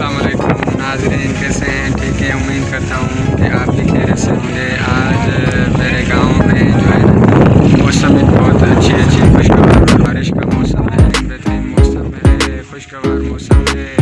असलम नाजरीन कैसे हैं? ठीक है? उम्मीद करता हूँ कि आप भी खैर से होंगे। आज मेरे गाँव में जो है, मौसम बहुत अच्छी अच्छी खुशगवार बारिश का मौसम है। बेहतरीन मौसम है, खुशगवार मौसम है।